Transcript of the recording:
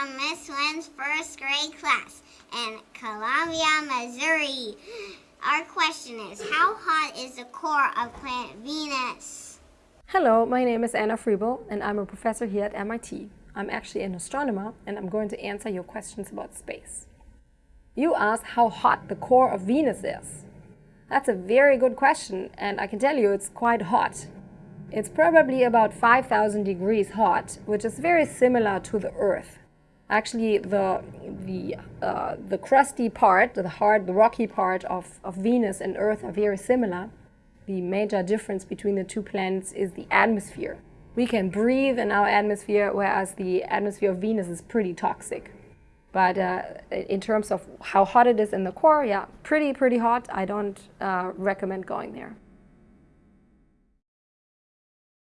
from Miss Lynn's first grade class in Columbia, Missouri. Our question is, how hot is the core of planet Venus? Hello, my name is Anna Frebel and I'm a professor here at MIT. I'm actually an astronomer and I'm going to answer your questions about space. You asked how hot the core of Venus is. That's a very good question and I can tell you it's quite hot. It's probably about 5000 degrees hot, which is very similar to the Earth. Actually, the, the, uh, the crusty part, the hard, the rocky part of, of Venus and Earth are very similar. The major difference between the two planets is the atmosphere. We can breathe in our atmosphere, whereas the atmosphere of Venus is pretty toxic. But uh, in terms of how hot it is in the core, yeah, pretty, pretty hot. I don't uh, recommend going there.